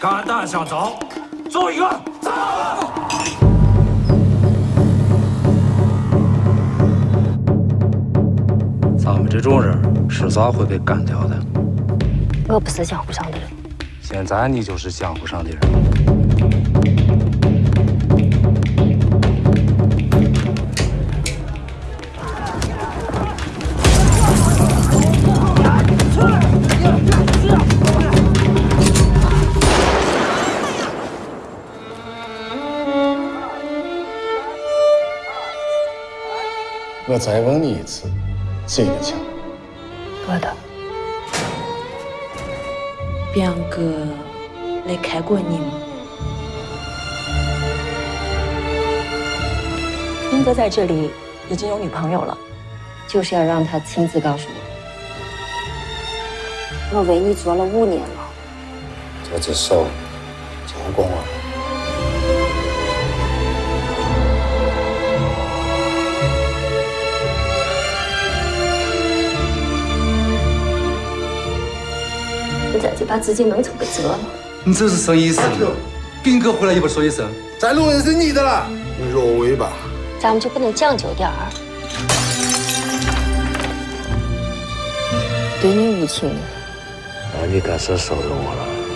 肝胆相照，走一个，走！咱们这种人迟早会被干掉的。我不是江湖上的人。现在你就是江湖上的人。我再问你一次，谁的枪？我的。表哥来看过你吗？英哥在这里已经有女朋友了，就是要让他亲自告诉我。我为你做了五年了，这只手走光了。你在这把自己弄成个折了。你这是什么意思？兵哥回来也不说一声。再弄人是你的了，你若为吧？咱们就不能讲究点儿？对你无情，那你该是收留我了。